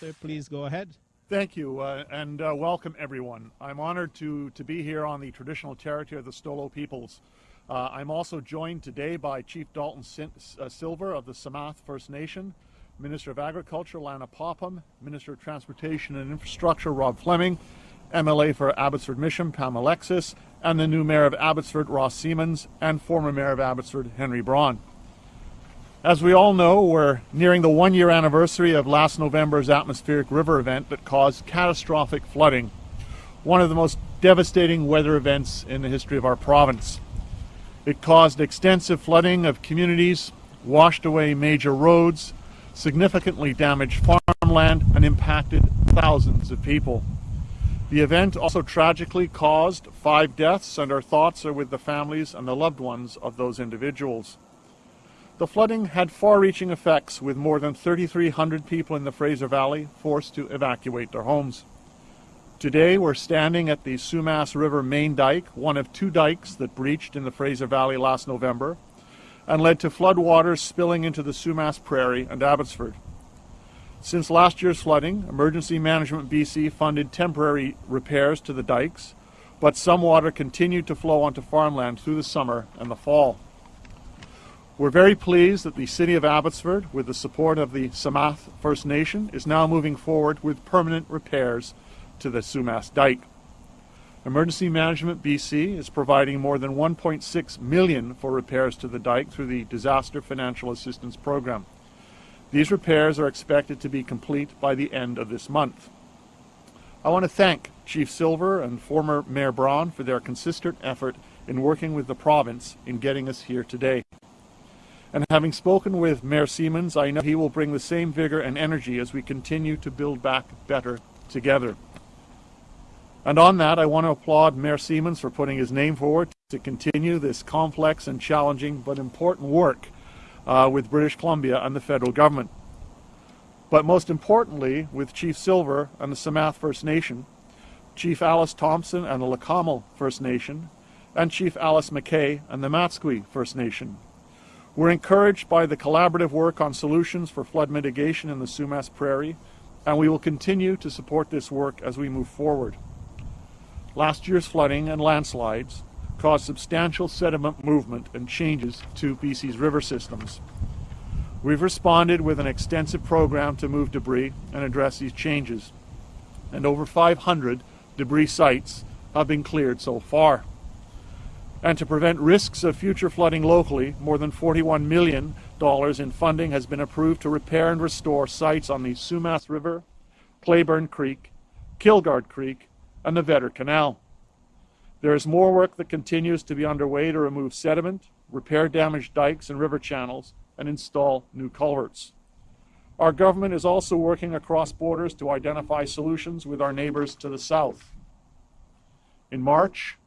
Sir, please go ahead. Thank you, uh, and uh, welcome everyone. I'm honored to, to be here on the traditional territory of the Stolo peoples. Uh, I'm also joined today by Chief Dalton Sin uh, Silver of the Samath First Nation, Minister of Agriculture Lana Popham, Minister of Transportation and Infrastructure Rob Fleming, MLA for Abbotsford Mission Pam Alexis, and the new Mayor of Abbotsford Ross Siemens, and former Mayor of Abbotsford Henry Braun. As we all know, we're nearing the one year anniversary of last November's atmospheric river event that caused catastrophic flooding, one of the most devastating weather events in the history of our province. It caused extensive flooding of communities, washed away major roads, significantly damaged farmland, and impacted thousands of people. The event also tragically caused five deaths, and our thoughts are with the families and the loved ones of those individuals. The flooding had far-reaching effects with more than 3,300 people in the Fraser Valley forced to evacuate their homes. Today we're standing at the Sumas River main dike, one of two dikes that breached in the Fraser Valley last November and led to floodwaters spilling into the Sumas Prairie and Abbotsford. Since last year's flooding, Emergency Management BC funded temporary repairs to the dikes, but some water continued to flow onto farmland through the summer and the fall. We're very pleased that the City of Abbotsford, with the support of the Samath First Nation, is now moving forward with permanent repairs to the Sumas Dike. Emergency Management BC is providing more than 1.6 million for repairs to the dike through the Disaster Financial Assistance Program. These repairs are expected to be complete by the end of this month. I want to thank Chief Silver and former Mayor Braun for their consistent effort in working with the province in getting us here today. And having spoken with Mayor Siemens, I know he will bring the same vigor and energy as we continue to build back better together. And on that, I want to applaud Mayor Siemens for putting his name forward to continue this complex and challenging but important work uh, with British Columbia and the federal government. But most importantly, with Chief Silver and the Samath First Nation, Chief Alice Thompson and the Leqa'emel First Nation, and Chief Alice McKay and the Matsqui First Nation. We're encouraged by the collaborative work on solutions for flood mitigation in the Sumas Prairie, and we will continue to support this work as we move forward. Last year's flooding and landslides caused substantial sediment movement and changes to BC's river systems. We've responded with an extensive program to move debris and address these changes, and over 500 debris sites have been cleared so far. And to prevent risks of future flooding locally, more than $41 million in funding has been approved to repair and restore sites on the Sumas River, Clayburn Creek, Kilgard Creek, and the Vedder Canal. There is more work that continues to be underway to remove sediment, repair damaged dikes and river channels, and install new culverts. Our government is also working across borders to identify solutions with our neighbors to the south. In March,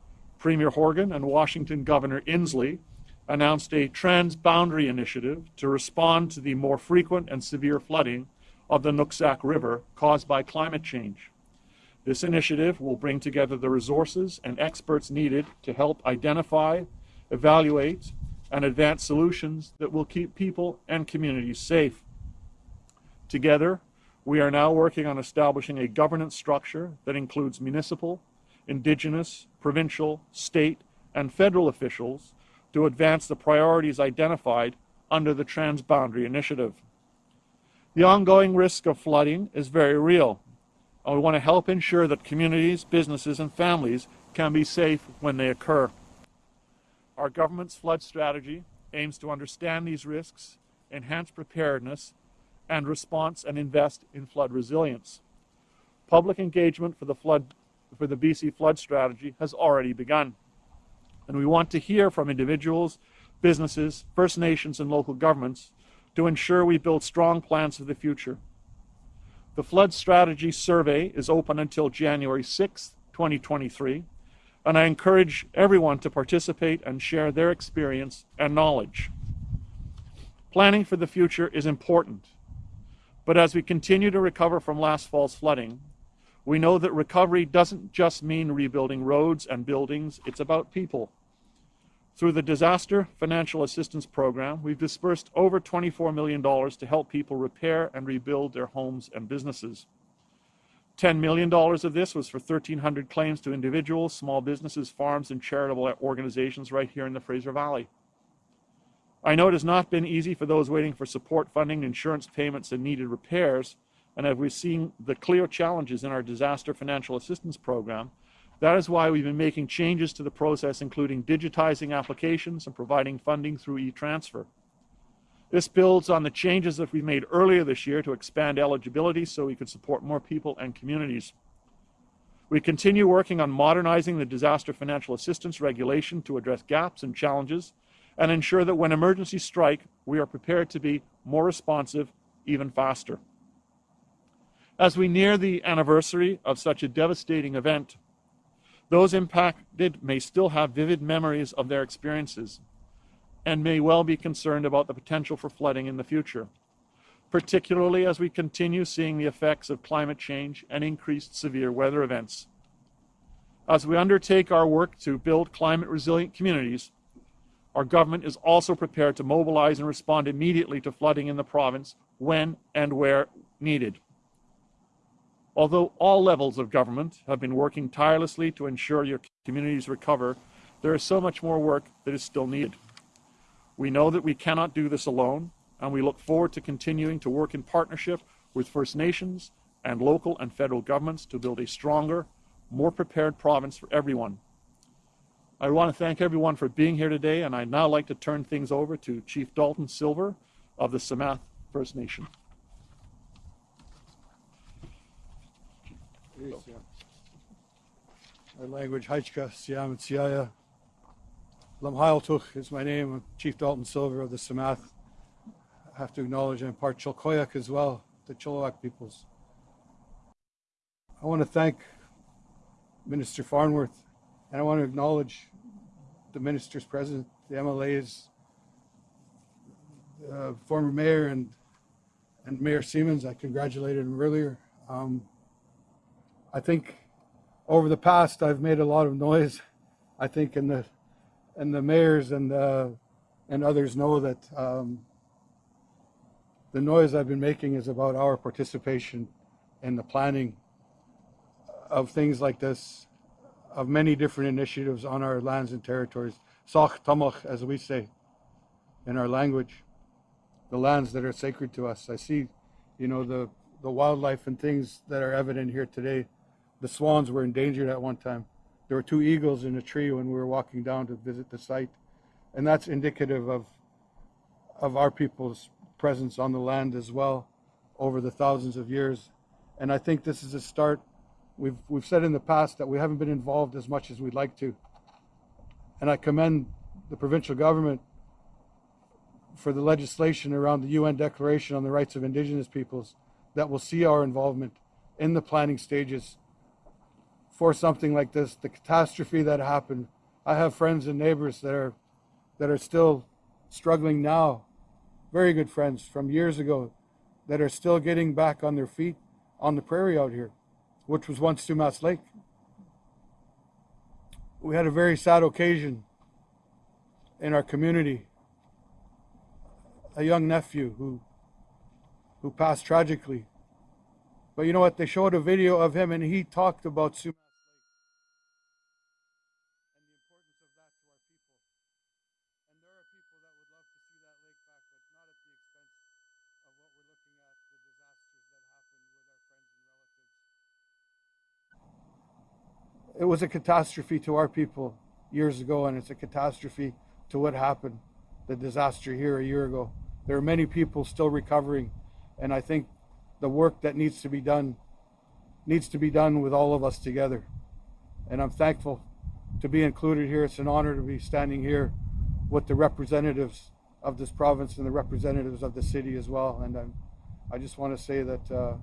Premier Horgan and Washington Governor Inslee announced a transboundary initiative to respond to the more frequent and severe flooding of the Nooksack River caused by climate change. This initiative will bring together the resources and experts needed to help identify, evaluate, and advance solutions that will keep people and communities safe. Together, we are now working on establishing a governance structure that includes municipal, indigenous, provincial, state, and federal officials to advance the priorities identified under the Transboundary Initiative. The ongoing risk of flooding is very real, and we want to help ensure that communities, businesses, and families can be safe when they occur. Our government's flood strategy aims to understand these risks, enhance preparedness and response, and invest in flood resilience. Public engagement for the flood for the BC flood strategy has already begun. And we want to hear from individuals, businesses, First Nations, and local governments to ensure we build strong plans for the future. The Flood Strategy Survey is open until January 6, 2023, and I encourage everyone to participate and share their experience and knowledge. Planning for the future is important, but as we continue to recover from last fall's flooding, we know that recovery doesn't just mean rebuilding roads and buildings, it's about people. Through the Disaster Financial Assistance Program, we've dispersed over $24 million to help people repair and rebuild their homes and businesses. $10 million of this was for 1,300 claims to individuals, small businesses, farms, and charitable organizations right here in the Fraser Valley. I know it has not been easy for those waiting for support funding, insurance payments, and needed repairs, and as we've seen the clear challenges in our disaster financial assistance program, that is why we've been making changes to the process, including digitizing applications and providing funding through e-transfer. This builds on the changes that we made earlier this year to expand eligibility so we could support more people and communities. We continue working on modernizing the disaster financial assistance regulation to address gaps and challenges and ensure that when emergencies strike, we are prepared to be more responsive even faster. As we near the anniversary of such a devastating event, those impacted may still have vivid memories of their experiences and may well be concerned about the potential for flooding in the future, particularly as we continue seeing the effects of climate change and increased severe weather events. As we undertake our work to build climate resilient communities, our government is also prepared to mobilize and respond immediately to flooding in the province when and where needed. Although all levels of government have been working tirelessly to ensure your communities recover, there is so much more work that is still needed. We know that we cannot do this alone, and we look forward to continuing to work in partnership with First Nations and local and federal governments to build a stronger, more prepared province for everyone. I want to thank everyone for being here today, and I'd now like to turn things over to Chief Dalton Silver of the Samath First Nation. Our language, Haichka, Siam, and Siaya. Lamhailtuch is my name. I'm Chief Dalton Silver of the Samath. I have to acknowledge I'm part Chilkoyak as well, the Chilliwack peoples. I want to thank Minister Farnworth, and I want to acknowledge the ministers present, the MLAs, uh, former mayor and and Mayor Siemens. I congratulated him earlier. Um, I think over the past I've made a lot of noise. I think in the and the mayors and uh, and others know that um, the noise I've been making is about our participation in the planning of things like this, of many different initiatives on our lands and territories. Sach tamach, as we say in our language, the lands that are sacred to us. I see, you know, the the wildlife and things that are evident here today the swans were endangered at one time. There were two eagles in a tree when we were walking down to visit the site. And that's indicative of, of our people's presence on the land as well over the thousands of years. And I think this is a start. We've, we've said in the past that we haven't been involved as much as we'd like to. And I commend the provincial government for the legislation around the UN Declaration on the Rights of Indigenous Peoples that will see our involvement in the planning stages for something like this, the catastrophe that happened. I have friends and neighbors that are that are still struggling now, very good friends from years ago, that are still getting back on their feet on the prairie out here, which was once Sumas Lake. We had a very sad occasion in our community. A young nephew who who passed tragically. But you know what? They showed a video of him and he talked about Sumas it was a catastrophe to our people years ago, and it's a catastrophe to what happened, the disaster here a year ago. There are many people still recovering, and I think the work that needs to be done needs to be done with all of us together. And I'm thankful to be included here. It's an honor to be standing here with the representatives of this province and the representatives of the city as well. And I'm, I just want to say that uh,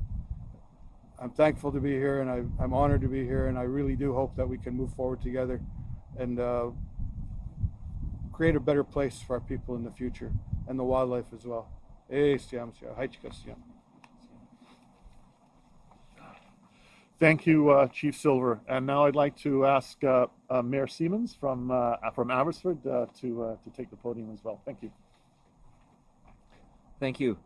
I'm thankful to be here and I, am honored to be here and I really do hope that we can move forward together and uh, create a better place for our people in the future and the wildlife as well. Thank you, uh, Chief Silver. And now I'd like to ask uh, uh, Mayor Siemens from uh, from Abbotsford uh, to uh, to take the podium as well. Thank you. Thank you.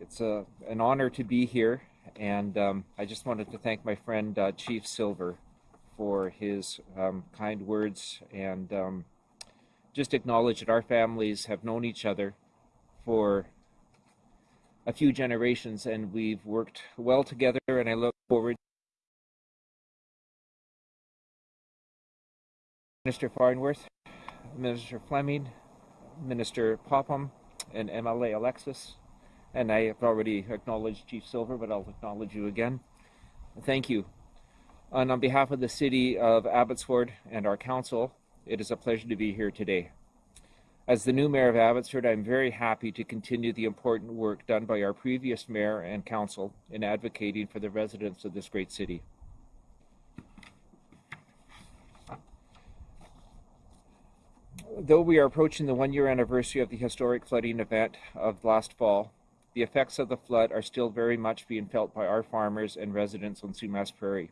It's a, an honor to be here, and um, I just wanted to thank my friend uh, Chief Silver for his um, kind words and um, just acknowledge that our families have known each other for a few generations and we've worked well together, and I look forward. Minister Farnworth, Minister Fleming, Minister Popham, and MLA Alexis. And I have already acknowledged Chief Silver, but I'll acknowledge you again. Thank you. And on behalf of the City of Abbotsford and our Council, it is a pleasure to be here today. As the new Mayor of Abbotsford, I'm very happy to continue the important work done by our previous Mayor and Council in advocating for the residents of this great city. Though we are approaching the one year anniversary of the historic flooding event of last fall, the effects of the flood are still very much being felt by our farmers and residents on Sumas Prairie.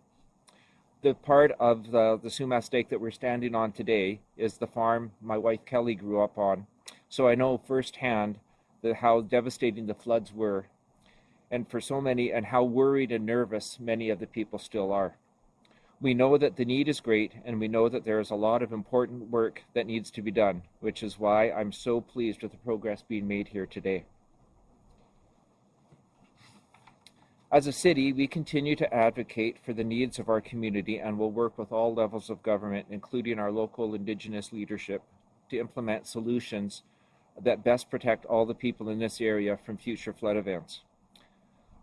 The part of the, the Sumas Lake that we're standing on today is the farm my wife Kelly grew up on, so I know firsthand the, how devastating the floods were, and for so many, and how worried and nervous many of the people still are. We know that the need is great, and we know that there is a lot of important work that needs to be done, which is why I'm so pleased with the progress being made here today. As a city, we continue to advocate for the needs of our community and will work with all levels of government, including our local Indigenous leadership, to implement solutions that best protect all the people in this area from future flood events.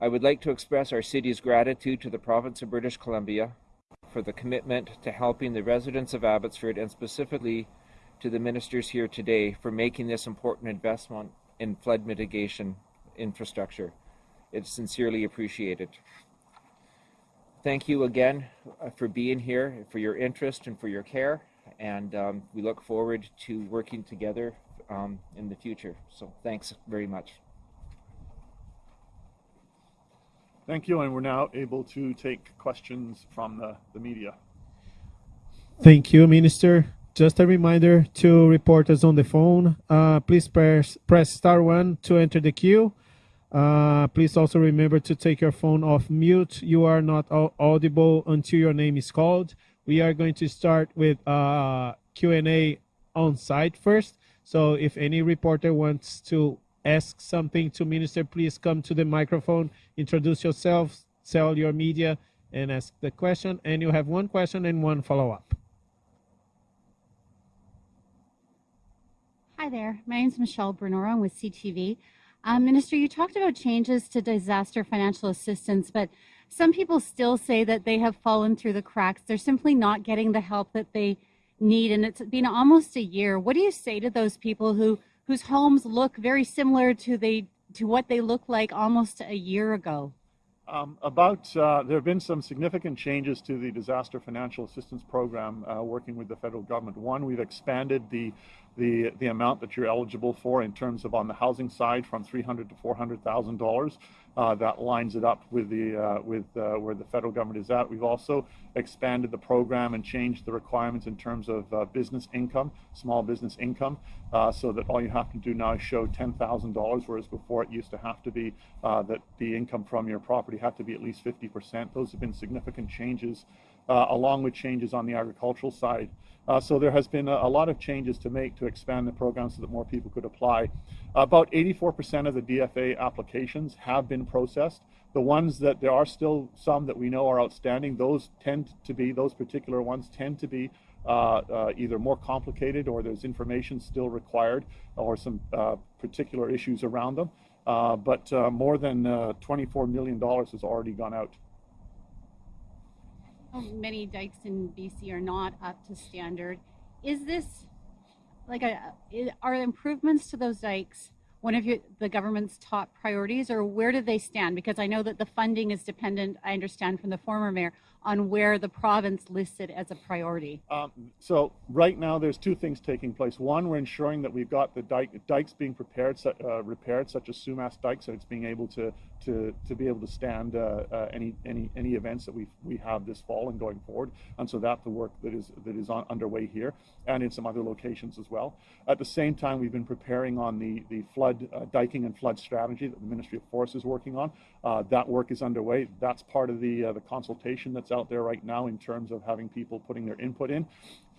I would like to express our city's gratitude to the province of British Columbia for the commitment to helping the residents of Abbotsford and specifically to the ministers here today for making this important investment in flood mitigation infrastructure. It's sincerely appreciated. Thank you again uh, for being here, for your interest and for your care, and um, we look forward to working together um, in the future. So thanks very much. Thank you, and we're now able to take questions from the, the media. Thank you, Minister. Just a reminder to reporters on the phone, uh, please press, press star one to enter the queue. Uh, please also remember to take your phone off mute. You are not audible until your name is called. We are going to start with uh, Q&A on site first. So if any reporter wants to ask something to Minister, please come to the microphone, introduce yourself, tell your media, and ask the question. And you have one question and one follow-up. Hi there. My name is Michelle Brunoro. I'm with CTV. Um, Minister, you talked about changes to disaster financial assistance, but some people still say that they have fallen through the cracks. They're simply not getting the help that they need, and it's been almost a year. What do you say to those people who whose homes look very similar to they to what they looked like almost a year ago? Um, about uh, there have been some significant changes to the disaster financial assistance program uh, working with the federal government. One, we've expanded the the the amount that you're eligible for in terms of on the housing side from 300 to 400 thousand uh. That lines it up with the uh, with uh, where the federal government is at. We've also expanded the program and changed the requirements in terms of uh, business income, small business income, so that all you have to do now is show ten thousand dollars, whereas before it used to have to be that the income from your property had to be at least 50 percent. Those have been significant changes, along with changes on the agricultural side. Uh, so there has been a, a, lot of changes to make to expand the program so that more people could apply. About 84% of the DFA applications have been processed. The ones that there are still some that we know are outstanding, those tend to be, those particular ones tend to be uh, uh, either more complicated or there's information still required or some uh, particular issues around them. Uh, but uh, more than $24 million has already gone out. Many dikes in BC are not up to standard. Is this like a are improvements to those dikes one of your, the government's top priorities, or where do they stand? Because I know that the funding is dependent. I understand from the former mayor on where the province listed as a priority? Um, so right now, there's two things taking place. One, we're ensuring that we've got the dike, dikes being prepared, uh, repaired, such as Sumas Dike, so it's being able to to, to be able to stand uh, uh, any any any events that we we have this fall and going forward. And so that's the work that is that is on, underway here and in some other locations as well. At the same time, we've been preparing on the the flood uh, diking and flood strategy that the Ministry of Forests is working on. That work is underway. That's part of the the consultation that's out there right now in terms of having people putting their input in.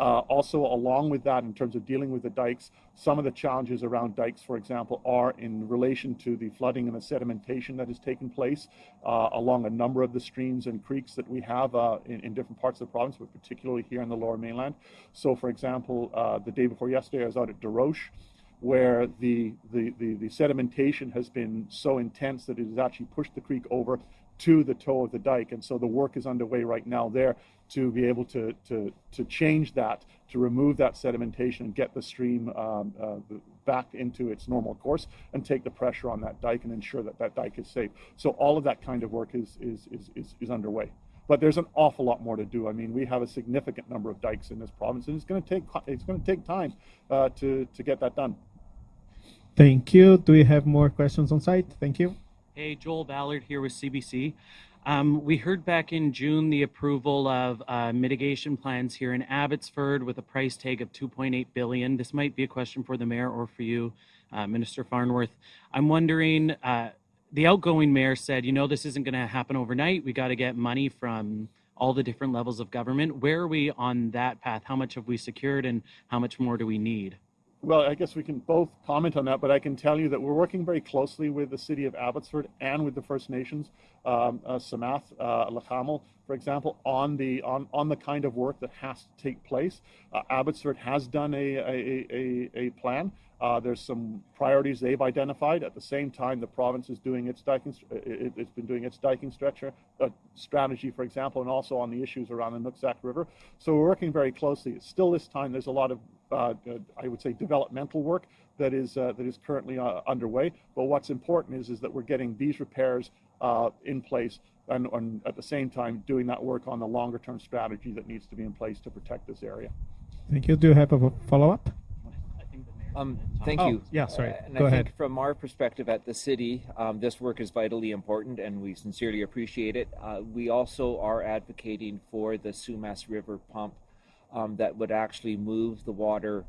Uh, also, along with that, in terms of dealing with the dikes, some of the challenges around dikes, for example, are in relation to the flooding and the sedimentation that has taken place uh, along a number of the streams and creeks that we have uh, in, in, different parts of the province, but particularly here in the lower mainland. So, for example, uh, the day before yesterday, I was out at Desroches where the, the, the, the, sedimentation has been so intense that it has actually pushed the creek over to the toe of the dike. And so the work is underway right now there to be able to, to, to change that, to remove that sedimentation and get the stream um, uh, back into its normal course and take the pressure on that dike and ensure that that dike is safe. So all of that kind of work is, is, is, is, is underway. But there's an awful lot more to do. I mean, we have a significant number of dikes in this province, and it's going to take it's going to take time uh, to to get that done. Thank you. Do we have more questions on site? Thank you. Hey, Joel Ballard here with CBC. Um, we heard back in June the approval of uh, mitigation plans here in Abbotsford with a price tag of 2.8 billion. This might be a question for the mayor or for you, uh, Minister Farnworth. I'm wondering. Uh, the outgoing mayor said, you know, this isn't going to happen overnight. We got to get money from all the different levels of government. Where are we on that path? How much have we secured, and how much more do we need? Well, I guess we can both comment on that, but I can tell you that we're working very closely with the city of Abbotsford and with the First Nations, um, uh, Samath, uh, for example, on the on, on the kind of work that has to take place. Uh, Abbotsford has done a a, a, a plan. Uh, there's some priorities they've identified. At the same time, the province is doing its diking. It, has been doing its diking stretcher uh, strategy, for example, and also on the issues around the Nooksack River. So we're working very closely. Still, this time there's a lot of uh, I would say developmental work that is uh, that is currently uh, underway. But what's important is is that we're getting these repairs uh, in place and, and, at the same time doing that work on the longer term strategy that needs to be in place to protect this area. Thank you. Do you have a follow up? Um, thank oh, you. Yeah, sorry. Uh, and Go I ahead. think from our perspective at the city, um, this work is vitally important and we sincerely appreciate it. Uh, we also are advocating for the Sumas River pump um, that would actually move the water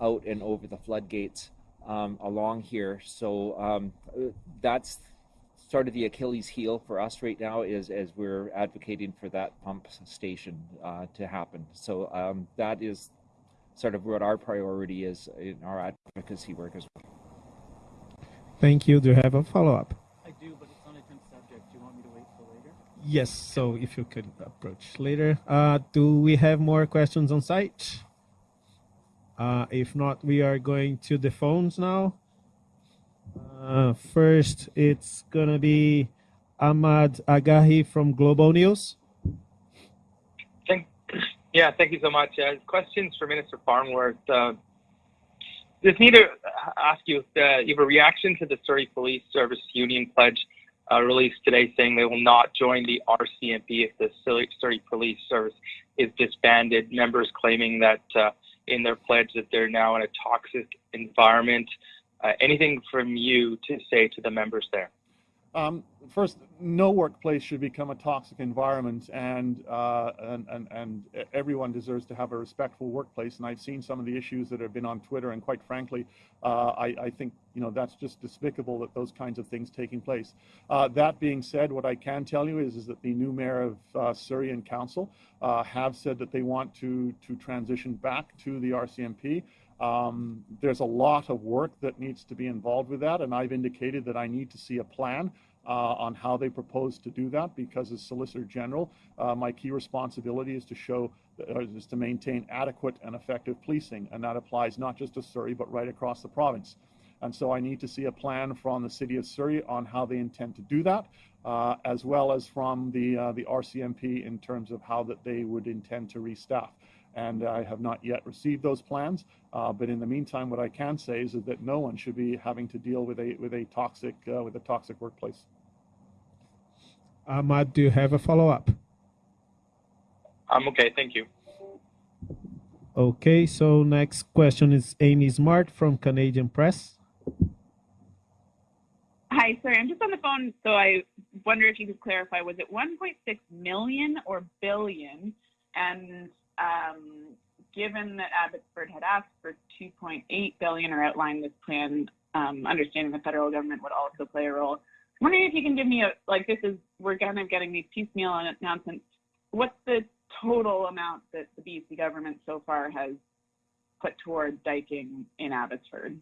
out and over the floodgates um, along here. So um, that's sort of the Achilles heel for us right now is as we're advocating for that pump station uh, to happen. So um, that is sort of what our priority is in our advocacy work as well. Thank you. Do you have a follow up? I do, but it's on a different subject. Do you want me to wait till later? Yes. So if you could approach later. Uh, do we have more questions on site? Uh, if not, we are going to the phones now. Uh, first, it's gonna be Ahmad Agahi from Global News. Thank, yeah, thank you so much. Uh, questions for Minister Farnworth. Uh, just need to ask you if uh, you have a reaction to the Surrey Police Service Union pledge uh, release today saying they will not join the RCMP if the Surrey Police Service is disbanded. Members claiming that uh, in their pledge that they're now in a toxic environment. Uh, anything from you to say to the members there? Um, first, no workplace should become a toxic environment, and, uh, and, and and everyone deserves to have a respectful workplace. And I've seen some of the issues that have been on Twitter, and quite frankly, uh, I, I, think you know that's just despicable that those kinds of things taking place. Uh, that being said, what I can tell you is, is that the new mayor of uh, Surrey and Council uh, have said that they want to to transition back to the RCMP. Um, there's a lot of work that needs to be involved with that, and I've indicated that I need to see a plan on how they propose to do that because as Solicitor General, uh, my key responsibility is to show, uh, is to maintain adequate and effective policing, and that applies not just to Surrey, but right across the province. And so I need to see a plan from the City of Surrey on how they intend to do that, uh, as well as from the, uh, the RCMP in terms of how that they would intend to restaff and I have not yet received those plans. Uh, but in the meantime, what I can say is, that no one should be having to deal with a with a toxic uh, with a toxic workplace. Ahmad, do you have a follow up? I'm okay. Thank you. Okay, so next question is Amy Smart from Canadian Press. Hi, sorry, I'm just on the phone, so I wonder if you could clarify, was it 1.6 million or billion? And um, given that Abbotsford had asked for 2.8 billion or outlined this plan, um, understanding the federal government would also play a role. Wondering if you can give me a, like this is, we're kind of getting these piecemeal announcements. What's the total amount that the BC government so far has put toward diking in Abbotsford?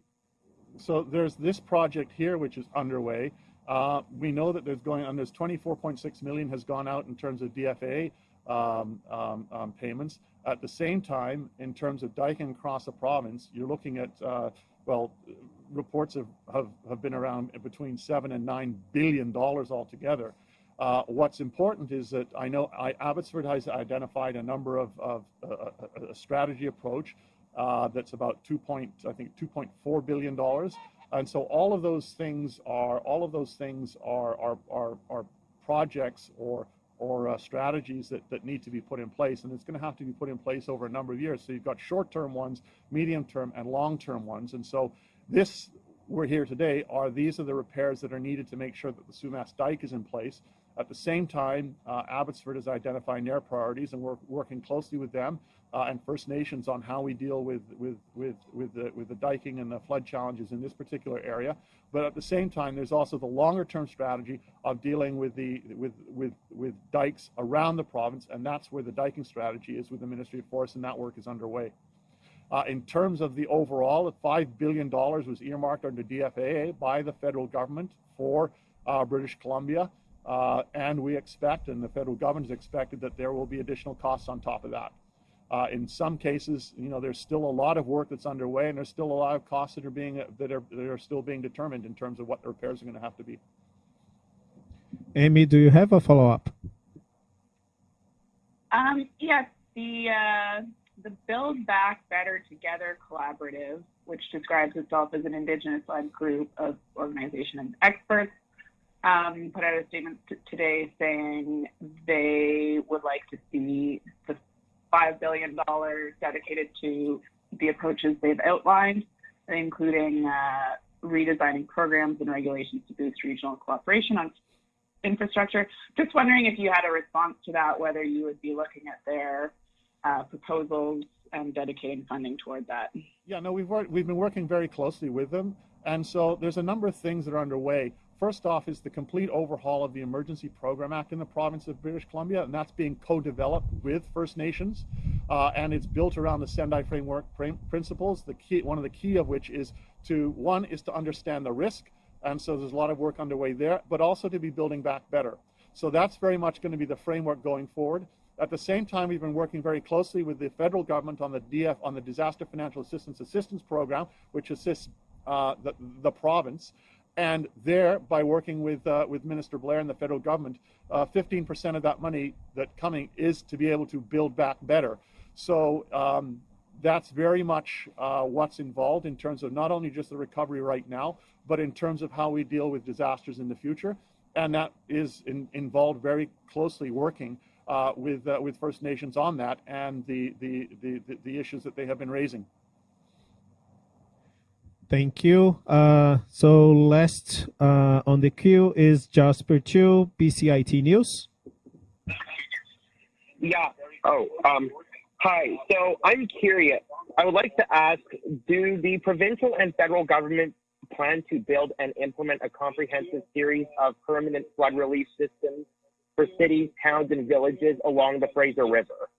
So there's this project here, which is underway. Uh, we know that there's going on. There's 24.6 million has gone out in terms of DFA um, um, um, payments. At the same time, in terms of diking across the province, you're looking at uh, well, reports have, have, have been around between seven and nine billion dollars altogether. Uh, what's important is that I know I, Abbotsford has identified a number of, of a, strategy approach uh, that's about two point, I think, 2.4 billion dollars. And so all of those things are all of those things are are are, are projects or or uh, strategies that, that need to be put in place, and it's going to have to be put in place over a number of years. So you've got short-term ones, medium-term, and long-term ones. And so this we're here today are these are the repairs that are needed to make sure that the Sumas dike is in place. At the same time, uh, Abbotsford is identifying their priorities, and we're working closely with them uh, and First Nations on how we deal with with with with the with the diking and the flood challenges in this particular area. But at the same time, there's also the longer-term strategy of dealing with the with with with dikes around the province, and that's where the diking strategy is with the Ministry of Forests, and that work is underway. Uh, in terms of the overall, $5 billion was earmarked under DFAA by the federal government for uh, British Columbia. Uh, and we expect, and the federal government has expected, that there will be additional costs on top of that. Uh, in some cases, you know, there's still a lot of work that's underway, and there's still a lot of costs that are being that are that are still being determined in terms of what the repairs are going to have to be. Amy, do you have a follow up? Um, yes, the uh, the Build Back Better Together collaborative, which describes itself as an Indigenous-led group of organization and experts, um, put out a statement today saying they would like to see the $5 billion dedicated to the approaches they've outlined, including uh, redesigning programs and regulations to boost regional cooperation on infrastructure. Just wondering if you had a response to that, whether you would be looking at their uh, proposals and dedicating funding toward that. Yeah, no, we've worked, we've been working very closely with them, and so there's a number of things that are underway. First off is the complete overhaul of the Emergency Program Act in the province of British Columbia, and that's being co-developed with First Nations, uh, and it's built around the Sendai framework principles. The key, one of the key of which is to one is to understand the risk, and so there's a lot of work underway there, but also to be building back better. So that's very much going to be the framework going forward. At the same time, we've been working very closely with the federal government on the DF on the Disaster Financial Assistance Assistance Program, which assists uh, the, the province. And there, by working with uh, with Minister Blair and the federal government, 15% uh, of that money that coming is to be able to build back better. So um, that's very much uh, what's involved in terms of not only just the recovery right now, but in terms of how we deal with disasters in the future. And that is in, involved very closely working uh, with uh, with First Nations on that and the, the the, the issues that they have been raising. Thank you. Uh, so last uh, on the queue is Jasper Chu, BCIT News. Yeah. Oh, um, hi. So I'm curious. I would like to ask, do the provincial and federal government plan to build and implement a comprehensive series of permanent flood relief systems for cities, towns, and villages along the Fraser River?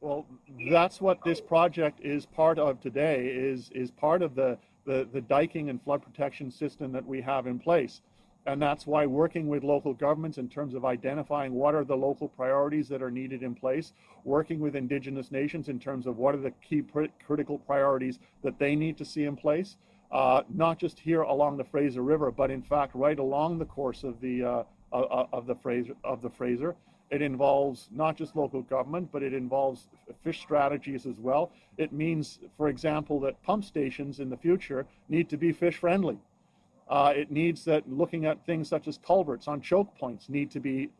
Well, that's what this project is part of today, is, is part of the, the, the diking and flood protection system that we have in place. And that's why working with local governments in terms of identifying what are the local priorities that are needed in place, working with indigenous nations in terms of what are the key critical priorities that they need to see in place, uh, not just here along the Fraser River, but in fact right along the course of the, uh, of the Fraser, of the Fraser it involves not just local government, but it involves fish strategies as well. It means, for example, that pump stations in the future need to be fish friendly. Uh, it needs that looking at things such as culverts on choke points need to be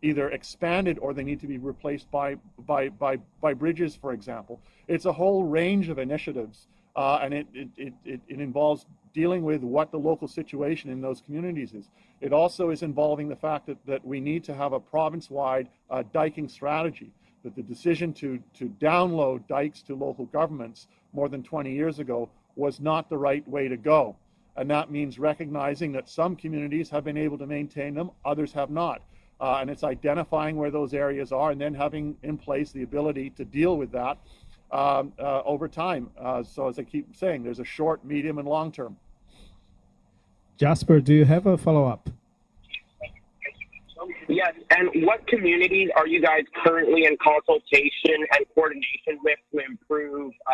either expanded or they need to be replaced by, by, by, by bridges, for example. It's a whole range of initiatives, uh, and it, it, it, it, involves dealing with what the local situation in those communities is. It also is involving the fact that, that we need to have a province-wide uh, diking strategy, that the decision to, to download dikes to local governments more than 20 years ago was not the right way to go. And that means recognizing that some communities have been able to maintain them, others have not. Uh, and it's identifying where those areas are and then having in place the ability to deal with that um, uh, over time. Uh, so as I keep saying, there's a short, medium, and long term. Jasper, do you have a follow-up? Yes, and what communities are you guys currently in consultation and coordination with to improve uh,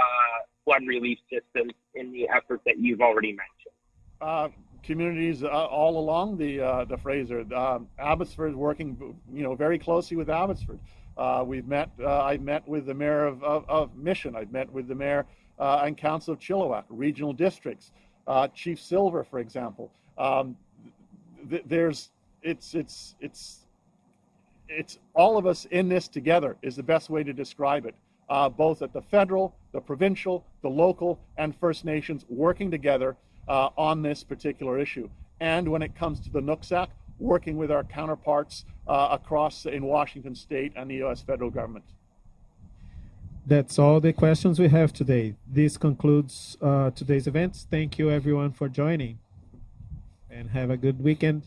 flood relief systems in the efforts that you've already mentioned? Communities uh, all along the uh, the Fraser. Um, Abbotsford working, you know, very closely with Abbotsford. Uh, we've met. Uh, I met with the mayor of, of, of Mission. I've met with the mayor and council of Chilliwack, regional districts. Chief Silver, for example. Um, th- there's it's it's it's it's all of us in this together is the best way to describe it. Uh, both at the federal, the provincial, the local, and First Nations working together uh, on this particular issue. And when it comes to the Nooksack, working with our counterparts uh, across in Washington State and the U.S. federal government. That's all the questions we have today. This concludes uh, today's events. Thank you everyone for joining and have a good weekend.